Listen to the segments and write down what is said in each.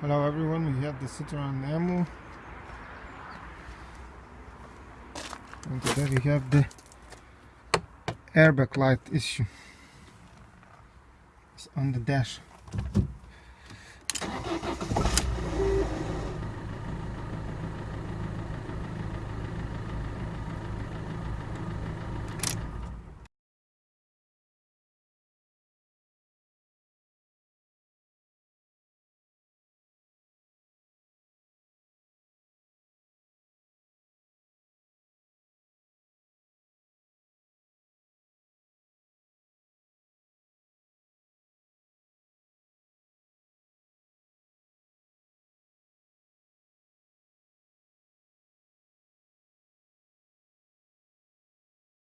Hello everyone, we have the Citroen Ammo and today we have the airbag light issue. It's on the dash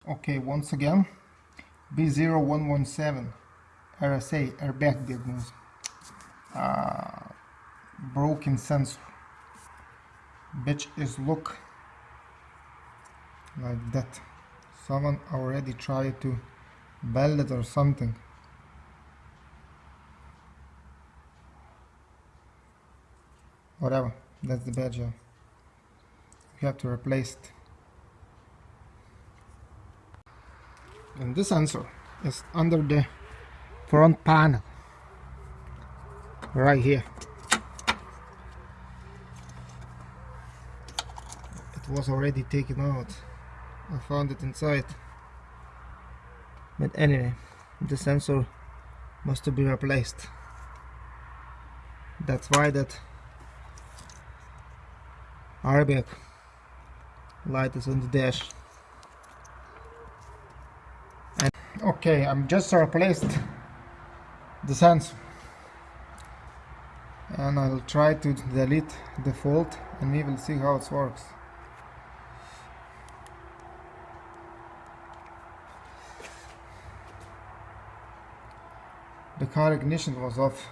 Okay, once again, B0117 RSA airbag diagnosis. Uh, broken sensor. Bitch is look like that. Someone already tried to bend it or something. Whatever, that's the badge. You have to replace it. And this sensor is under the front panel. Right here. It was already taken out. I found it inside. But anyway the sensor must be replaced. That's why that airbag light is on the dash okay I'm just replaced the sensor and I'll try to delete the fault and we will see how it works. The car ignition was off